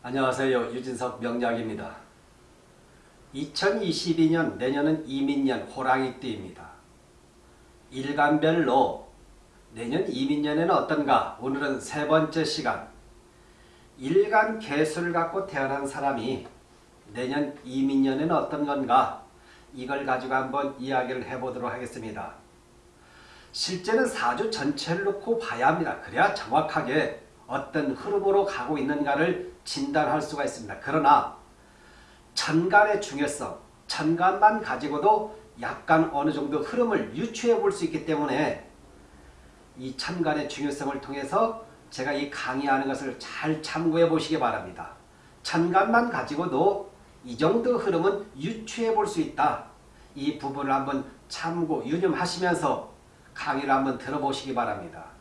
안녕하세요. 유진석 명약입니다 2022년 내년은 이민년 호랑이띠입니다. 일간별로 내년 이민년에는 어떤가? 오늘은 세 번째 시간 일간 개수를 갖고 태어난 사람이 내년 이민년에는 어떤 건가? 이걸 가지고 한번 이야기를 해보도록 하겠습니다. 실제는 사주 전체를 놓고 봐야 합니다. 그래야 정확하게 어떤 흐름으로 가고 있는가를 진단할 수가 있습니다. 그러나 천간의 중요성, 천간만 가지고도 약간 어느 정도 흐름을 유추해 볼 수 있기 때문에 이 천간의 중요성을 통해서 제가 이 강의하는 것을 잘 참고해 보시기 바랍니다. 천간만 가지고도 이 정도 흐름은 유추해 볼 수 있다. 이 부분을 한번 참고 유념하시면서 강의를 한번 들어보시기 바랍니다.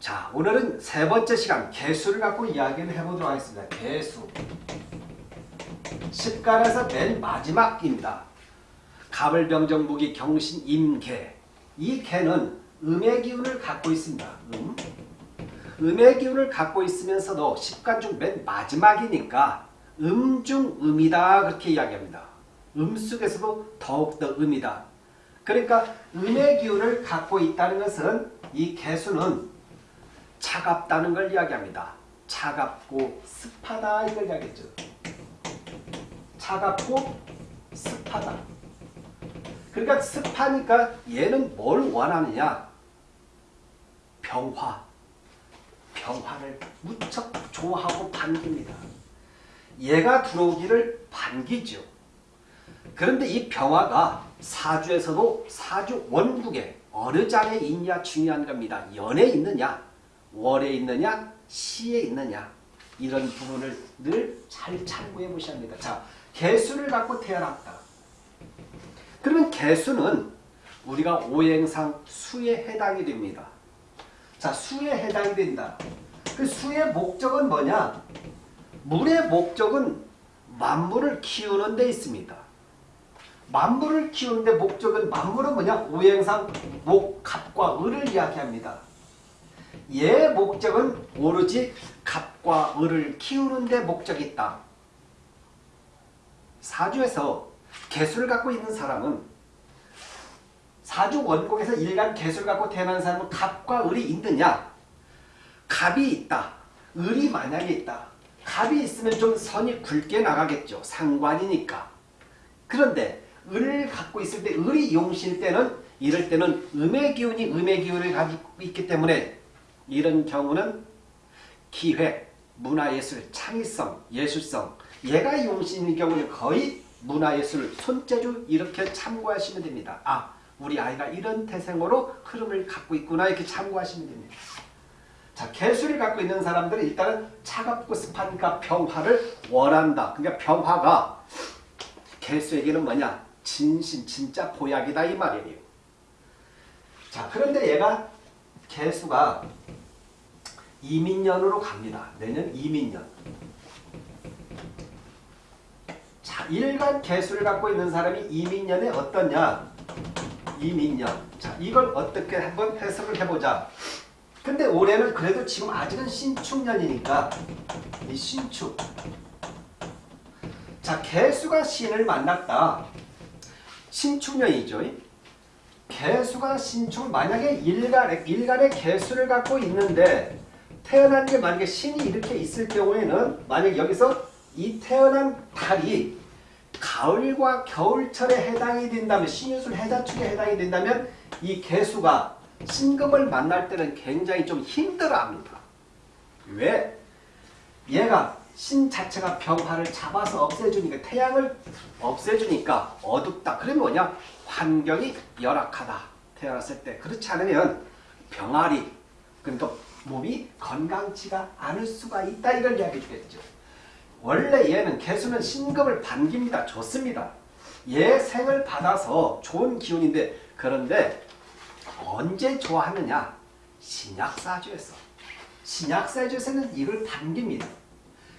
자, 오늘은 세 번째 시간 개수를 갖고 이야기를 해보도록 하겠습니다. 개수. 10간에서 맨 마지막입니다. 가을병정 무기 경신 임개. 이 개는 음의 기운을 갖고 있습니다. 음. 음의 기운을 갖고 있으면서도 10간 중 맨 마지막이니까 음중 음이다 그렇게 이야기합니다. 음 속에서도 더욱더 음이다. 그러니까 음의 기운을 갖고 있다는 것은 이 개수는 차갑다는 걸 이야기합니다. 차갑고 습하다 이걸 이야기했죠. 차갑고 습하다. 그러니까 습하니까 얘는 뭘 원하느냐? 병화. 병화를 무척 좋아하고 반깁니다. 얘가 들어오기를 반기죠. 그런데 이 병화가 사주에서도 사주 원국에 어느 장에 있냐 중요한 겁니다. 연에 있느냐 월에 있느냐 시에 있느냐 이런 부분을 늘 잘 참고해 보셔야 합니다. 자, 개수를 갖고 태어났다. 그러면 개수는 우리가 오행상 수에 해당이 됩니다. 자, 수에 해당이 된다. 그 수의 목적은 뭐냐? 물의 목적은 만물을 키우는 데 있습니다. 만물을 키우는 데 목적은 만물은 뭐냐? 오행상 목, 갑과 을을 이야기합니다. 얘 목적은 오로지 갑과 을을 키우는 데 목적이 있다. 사주에서 개수를 갖고 있는 사람은 사주 원곡에서 일간 개수를 갖고 태어난 사람은 갑과 을이 있느냐? 갑이 있다. 을이 만약에 있다. 갑이 있으면 좀 선이 굵게 나가겠죠. 상관이니까. 그런데 을을 갖고 있을 때 을이 용실 때는 이럴 때는 음의 기운이 음의 기운을 가지고 있기 때문에 이런 경우는 기획, 문화예술, 창의성, 예술성 얘가 용신인 경우는 거의 문화예술, 손재주 이렇게 참고하시면 됩니다. 아, 우리 아이가 이런 태생으로 흐름을 갖고 있구나 이렇게 참고하시면 됩니다. 자, 개수를 갖고 있는 사람들은 일단은 차갑고 습하니까 병화를 원한다. 그러니까 병화가 개수에게는 뭐냐? 진신, 진짜 보약이다 이 말이에요. 자, 그런데 얘가 개수가 이민년으로 갑니다. 내년 이민년. 자, 일간 개수를 갖고 있는 사람이 이민년에 어떠냐? 이민년. 자, 이걸 어떻게 한번 해석을 해보자. 근데 올해는 그래도 지금 아직은 신축년이니까 이 신축. 자, 개수가 신을 만났다. 신축년이죠. 개수가 신축 만약에 일간의, 일간의 개수를 갖고 있는데 태어난 게 만약에 신이 이렇게 있을 경우에는 만약 여기서 이 태어난 달이 가을과 겨울철에 해당이 된다면 신유술 해자축에 해당이 된다면 이 개수가 신금을 만날 때는 굉장히 좀 힘들어합니다. 왜? 얘가 신 자체가 병화를 잡아서 없애주니까 태양을 없애주니까 어둡다. 그러면 뭐냐? 환경이 열악하다. 태어났을 때. 그렇지 않으면 병아리 그러니까 몸이 건강치가 않을 수가 있다. 이걸 이야기해 주겠죠. 원래 얘는 개수는 신금을 반깁니다. 좋습니다. 얘 생을 받아서 좋은 기운인데 그런데 언제 좋아하느냐? 신약사주에서. 신약사주에서는 이걸 반깁니다.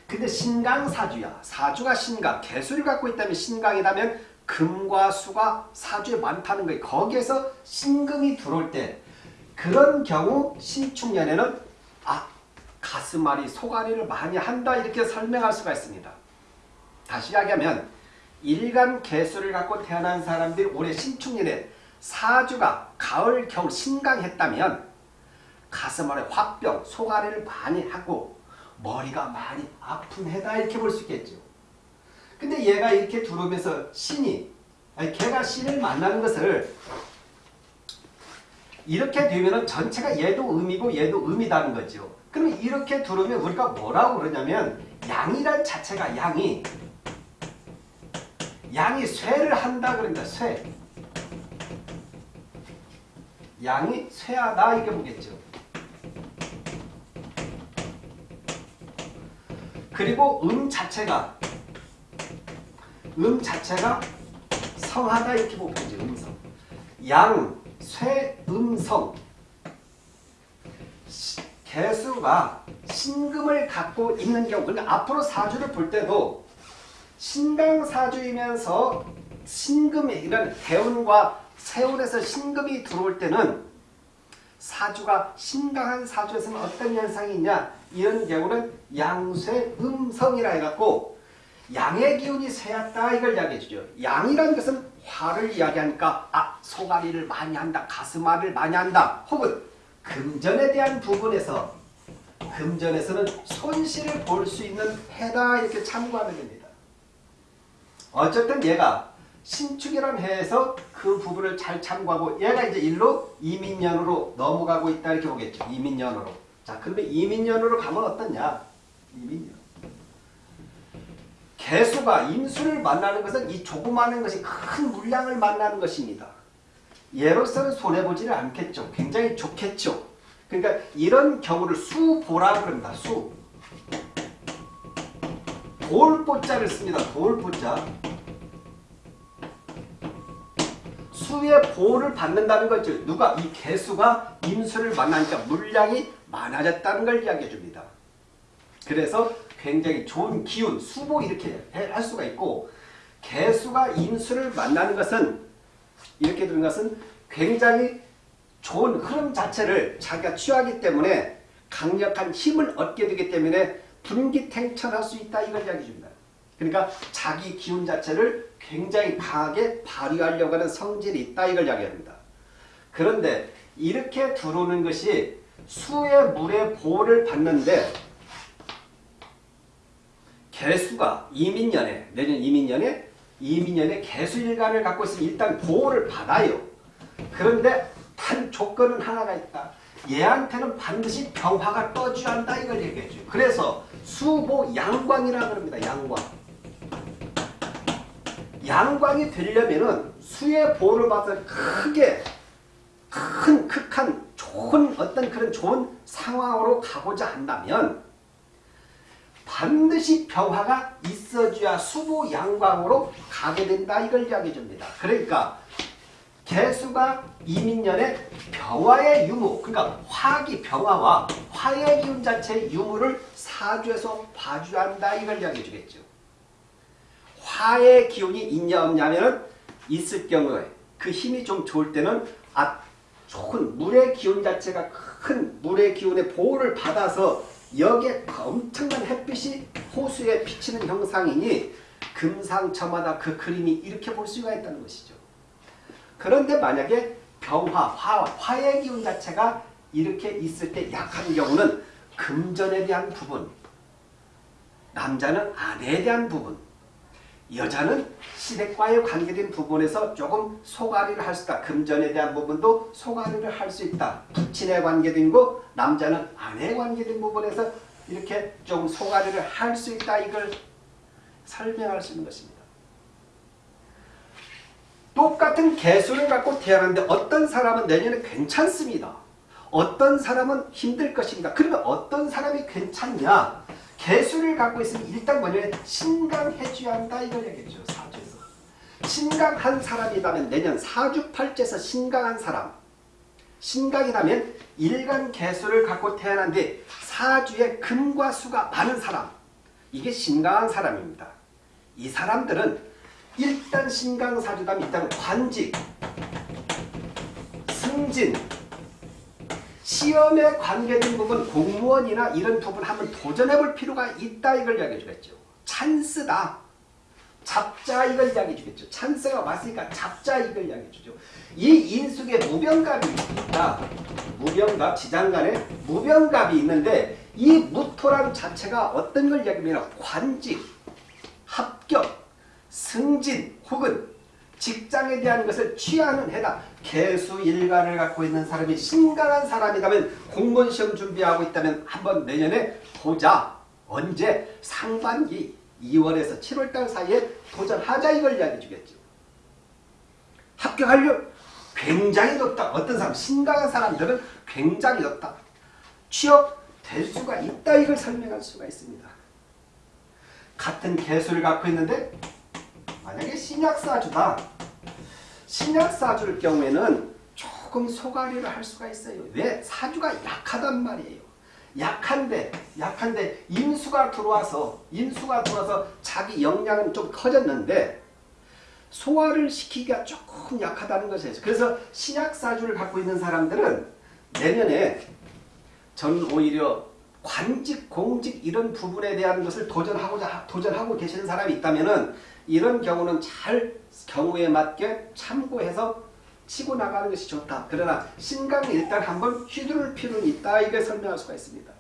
근데 신강사주야. 사주가 신강. 개수를 갖고 있다면 신강이라면 금과 수가 사주에 많다는 거예요. 거기에서 신금이 들어올 때 그런 경우 신축년에는 아 가슴앓이, 소가리를 많이 한다 이렇게 설명할 수가 있습니다. 다시 이야기하면 일간 개수를 갖고 태어난 사람들이 올해 신축년에 사주가 가을, 겨울 신강했다면 가슴앓이, 화병, 소가리를 많이 하고 머리가 많이 아픈 해다 이렇게 볼 수 있겠죠. 근데 얘가 이렇게 들어오면서 신이 걔가 신을 만나는 것을 이렇게 되면은 전체가 얘도 음이고 얘도 음이다는 거죠. 그럼 이렇게 들어오면 우리가 뭐라고 그러냐면 양이란 자체가 양이 양이 쇠를 한다 그럽니다. 쇠. 양이 쇠하다 이렇게 보겠죠. 그리고 음 자체가 음 자체가 성하다 이렇게 보겠죠. 음성. 양, 쇠, 음성. 시- 개수가 신금을 갖고 있는 경우 그러니까 앞으로 사주를 볼 때도 신강사주이면서 신금이 이런 대운과 세운에서 신금이 들어올 때는 사주가 신강한 사주에서는 어떤 현상이 있냐 이런 경우는 양쇠 음성이라 해갖고 양의 기운이 쇠였다 이걸 이야기해 주죠. 양이라는 것은 화를 이야기하니까 아 소가리를 많이 한다 가슴앓이를 많이 한다 혹은 금전에 대한 부분에서 금전에서는 손실을 볼 수 있는 해다 이렇게 참고하면 됩니다. 어쨌든 얘가 신축이라는 해에서 그 부분을 잘 참고하고 얘가 이제 일로 이민년으로 넘어가고 있다 이렇게 보겠죠. 이민년으로. 자 그러면 이민년으로 가면 어떠냐? 이민년. 개수가 임수를 만나는 것은 이 조그마한 것이 큰 물량을 만나는 것입니다. 얘로서는 손해보지를 않겠죠. 굉장히 좋겠죠. 그러니까 이런 경우를 수보라 그럽니다. 수. 돌보자를 씁니다. 돌보자. 수의 보호를 받는다는 거죠. 누가 이 개수가 임수를 만나니까 물량이 많아졌다는 걸 이야기해 줍니다. 그래서 굉장히 좋은 기운, 수보 이렇게 할 수가 있고 개수가 임수를 만나는 것은 이렇게 되는 것은 굉장히 좋은 흐름 자체를 자기가 취하기 때문에 강력한 힘을 얻게 되기 때문에 분기탱천할 수 있다 이걸 이야기해 줍니다. 그러니까 자기 기운 자체를 굉장히 강하게 발휘하려고 하는 성질이 있다 이걸 이야기합니다. 그런데 이렇게 들어오는 것이 수의 물의 보호를 받는데 개수가 이민년에 내년 이민년에 이민년에 개수일간을 갖고 있으면 일단 보호를 받아요. 그런데 단 조건은 하나가 있다. 얘한테는 반드시 병화가 떠줘야 한다 이걸 얘기해줘요. 그래서 수보 양광이라 그럽니다. 양광. 양광이 되려면은 수의 보호를 받아서 크게 큰 극한 좋은 어떤 그런 좋은 상황으로 가고자 한다면 반드시 병화가 있어줘야 수보 양광으로 가게 된다 이걸 이야기해 줍니다. 그러니까 개수가 이민년에 병화의 유무 그러니까 화기 병화와 화의 기운 자체의 유무를 사주에서 봐줘야 한다 이걸 이야기해 주겠죠. 화의 기운이 있냐 없냐면 있을 경우에 그 힘이 좀 좋을 때는 아 좋은 물의 기운 자체가 큰 물의 기운의 보호를 받아서 여기에 엄청난 햇빛이 호수에 비치는 형상이니 금상첨화다 그 그림이 이렇게 볼 수가 있다는 것이죠. 그런데 만약에 병화, 화, 화의 기운 자체가 이렇게 있을 때 약한 경우는 금전에 대한 부분, 남자는 아내에 대한 부분, 여자는 시댁과의 관계된 부분에서 조금 소가리를 할 수 있다. 금전에 대한 부분도 소가리를 할 수 있다. 부친에 관계된 거, 남자는 아내에 관계된 부분에서 이렇게 좀 소가리를 할 수 있다. 이걸 설명할 수 있는 것입니다. 똑같은 개수를 갖고 태어났는데 어떤 사람은 내년에 괜찮습니다. 어떤 사람은 힘들 것입니다. 그러면 어떤 사람이 괜찮냐? 개수를 갖고 있으면 일단 뭐냐면 신강해줘야 한다 이걸 얘기했죠. 사주에서. 신강한 사람이라면 내년 사주팔자에서 신강한 사람 신강이라면 일간 개수를 갖고 태어난데 사주에 금과 수가 많은 사람 이게 신강한 사람입니다. 이 사람들은 일단 신강사주다면 일단 관직, 승진, 시험에 관계된 부분 공무원이나 이런 부분 한번 도전해 볼 필요가 있다 이걸 이야기해 주겠죠. 찬스다. 잡자 이걸 이야기해 주겠죠. 찬스가 왔으니까 잡자 이걸 이야기해 주죠. 이 인숙에 무병갑이 있다. 무병갑 지장간에 무병갑이 있는데 이 무토란 자체가 어떤 걸 이야기하면 관직, 합격, 승진 혹은 직장에 대한 것을 취하는 해다. 개수 일간을 갖고 있는 사람이 심각한 사람이라면 공무원 시험 준비하고 있다면 한번 내년에 보자. 언제? 상반기 2월에서 7월달 사이에 도전하자 이걸 이야기해 주겠죠. 합격하려 굉장히 높다. 어떤 사람, 심각한 사람들은 굉장히 높다. 취업 될 수가 있다. 이걸 설명할 수가 있습니다. 같은 개수를 갖고 있는데 만약에 신약사주다. 신약사주일 경우에는 조금 소가리를 할 수가 있어요. 왜? 사주가 약하단 말이에요. 약한데 약한데 인수가 들어와서 인수가 들어와서 자기 역량은 좀 커졌는데 소화를 시키기가 조금 약하다는 것이죠. 그래서 신약사주를 갖고 있는 사람들은 내년에 전 오히려 관직, 공직 이런 부분에 대한 것을 도전하고자 도전하고 계시는 사람이 있다면은 이런 경우는 잘 경우에 맞게 참고해서 치고 나가는 것이 좋다. 그러나 신강은 일단 한번 휘두를 필요는 있다. 이게 설명할 수가 있습니다.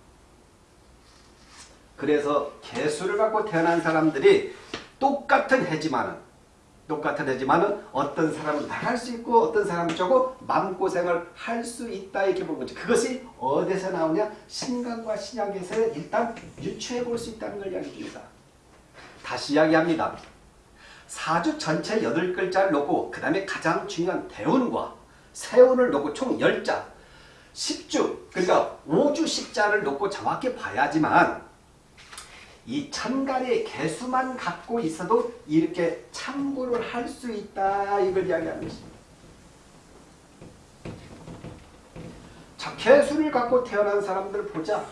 그래서 개수를 갖고 태어난 사람들이 똑같은 해지만은 똑같은 해지만은 어떤 사람은 나갈 수 있고 어떤 사람은 조금 마음고생을 할 수 있다 이렇게 보는 거죠. 그것이 어디서 나오냐? 신강과 신약에서 일단 유추해 볼 수 있다는 걸 이야기 줍니다. 다시 이야기합니다. 사주 전체 8글자를 놓고 그 다음에 가장 중요한 대운과 세운을 놓고 총 10자 10주 그러니까 5주 10자를 놓고 정확히 봐야지만 이 천간의 개수만 갖고 있어도 이렇게 참고를 할 수 있다 이걸 이야기하는 것입니다. 자 개수를 갖고 태어난 사람들 보자.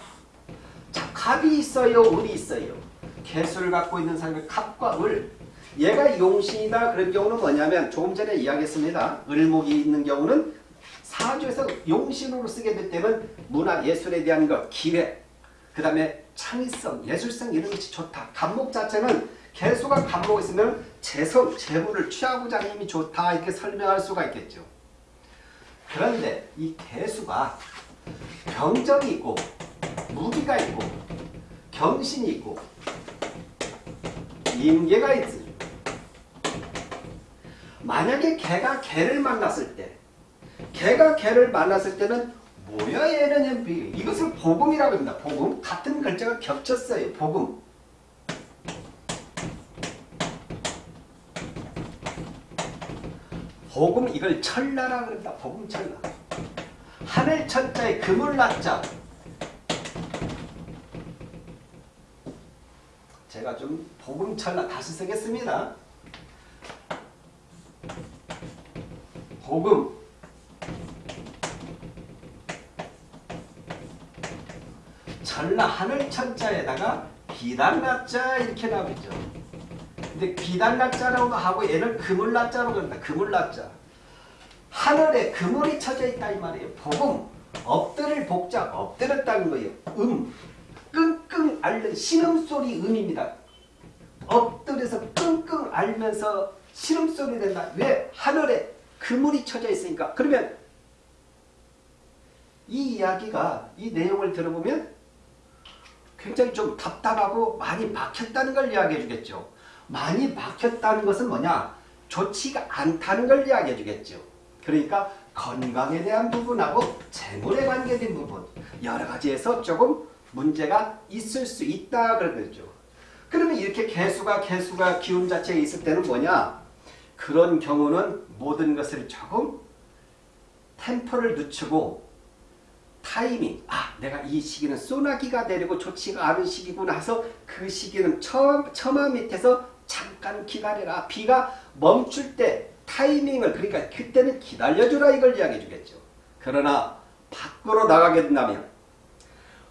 자 갑이 있어요 을이 있어요. 개수를 갖고 있는 사람의 갑과 을 얘가 용신이다 그런 경우는 뭐냐면 조금 전에 이야기했습니다. 을목이 있는 경우는 사주에서 용신으로 쓰게 될 때는 문화 예술에 대한 것, 기획, 그 다음에 창의성, 예술성 이런 것이 좋다. 간목 자체는 개수가 간목 있으면 재성, 재물을 취하고자 하는 힘이 좋다 이렇게 설명할 수가 있겠죠. 그런데 이 개수가 병정이 있고 무기가 있고 경신이 있고 임계가 있으 만약에 개가 개를 만났을 때 개가 개를 만났을 때는 뭐야 얘는 이것을 복음이라고 합니다. 복음 같은 글자가 겹쳤어요. 복음 복음 이걸 철나라 그런다. 복음 철나 하늘 천자에 금을 낳자 제가 좀 복음 철나 다시 쓰겠습니다. 복음 전라 하늘 천자에다가 비단나자 이렇게 나오죠. 근데 비단나자라고 하고 얘는 그물나자로 그런다. 그물나자. 하늘에 그물이 쳐져 있다 이 말이에요. 복음 엎드릴 복자 엎드렸다는 거예요. 음 끙끙 앓는 신음소리 음입니다. 엎드려서 끙끙 앓면서 신음소리 된다. 왜? 하늘에 그물이 쳐져 있으니까. 그러면 이 이야기가 이 내용을 들어보면 굉장히 좀 답답하고 많이 막혔다는 걸 이야기해 주겠죠. 많이 막혔다는 것은 뭐냐? 좋지가 않다는 걸 이야기해 주겠죠. 그러니까 건강에 대한 부분하고 재물에 관계된 부분 여러 가지에서 조금 문제가 있을 수 있다 그런 거죠. 그러면 이렇게 개수가 개수가 기운 자체에 있을 때는 뭐냐? 그런 경우는 모든 것을 조금 템포를 늦추고 타이밍. 아 내가 이 시기는 소나기가 내리고 좋지가 않은 시기구나 해서 그 시기는 처, 처마 밑에서 잠깐 기다려라. 비가 멈출 때 타이밍을 그러니까 그때는 기다려주라 이걸 이야기해 주겠죠. 그러나 밖으로 나가게 된다면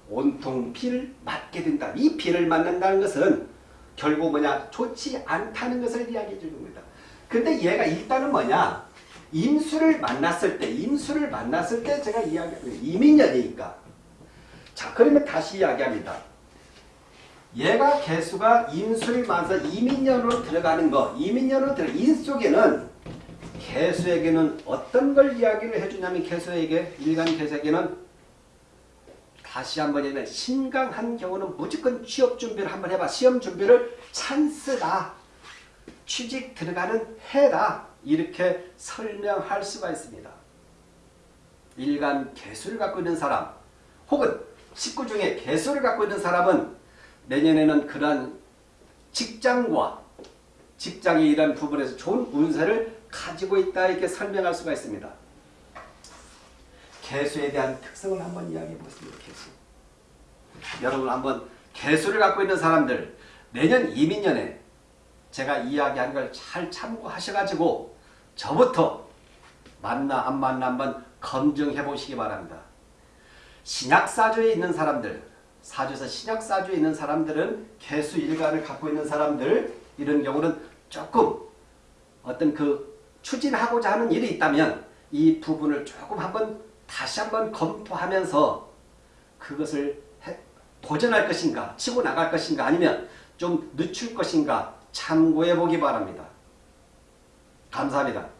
온통 비를 맞게 된다. 이 비를 맞는다는 것은 결국 뭐냐? 좋지 않다는 것을 이야기해 겁니다. 근데 얘가 일단은 뭐냐? 임수를 만났을 때, 임수를 만났을 때 제가 이야기, 이민년이니까. 자, 그러면 다시 이야기합니다. 얘가 개수가 임수를 만나서 이민년으로 들어가는 거, 이민년으로 들어, 인 속에는 개수에게는 어떤 걸 이야기를 해주냐면 개수에게, 일간 개수에게는 다시 한번 얘기하면 신강한 경우는 무조건 취업 준비를 한번 해봐. 시험 준비를 찬스다. 취직 들어가는 해다. 이렇게 설명할 수가 있습니다. 일간 개수를 갖고 있는 사람 혹은 식구 중에 개수를 갖고 있는 사람은 내년에는 그러한 직장과 직장의 이런 부분에서 좋은 운세를 가지고 있다 이렇게 설명할 수가 있습니다. 개수에 대한 특성을 한번 이야기해 보겠습니다. 개수. 여러분 한번 개수를 갖고 있는 사람들 내년 이민년에 제가 이야기한 걸 잘 참고하셔가지고 저부터 만나 안 만나 한번 검증해 보시기 바랍니다. 신약사주에 있는 사람들 사주에서 신약사주에 있는 사람들은 개수 일간을 갖고 있는 사람들 이런 경우는 조금 어떤 그 추진하고자 하는 일이 있다면 이 부분을 조금 한번 다시 한번 검토하면서 그것을 해, 도전할 것인가 치고 나갈 것인가 아니면 좀 늦출 것인가 참고해 보기 바랍니다. 감사합니다.